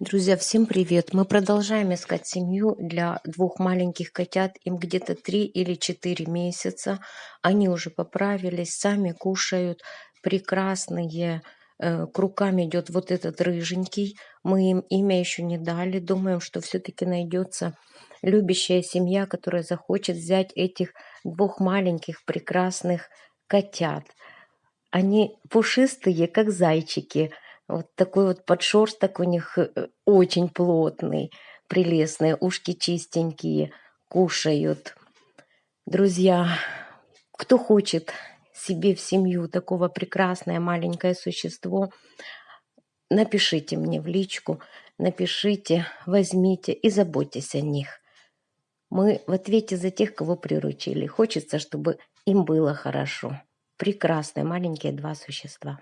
Друзья, всем привет! Мы продолжаем искать семью для двух маленьких котят. Им где-то 3 или 4 месяца. Они уже поправились, сами кушают. Прекрасные. Э, К рукам идет вот этот рыженький. Мы им имя еще не дали. Думаем, что все-таки найдется любящая семья, которая захочет взять этих двух маленьких прекрасных котят. Они пушистые, как зайчики. Вот такой вот подшерсток у них э, очень плотный, прелестный, ушки чистенькие, кушают. Друзья, кто хочет себе в семью такого прекрасное маленькое существо, напишите мне в личку, напишите, возьмите и заботьтесь о них. Мы в ответе за тех, кого приручили. Хочется, чтобы им было хорошо. Прекрасные маленькие два существа.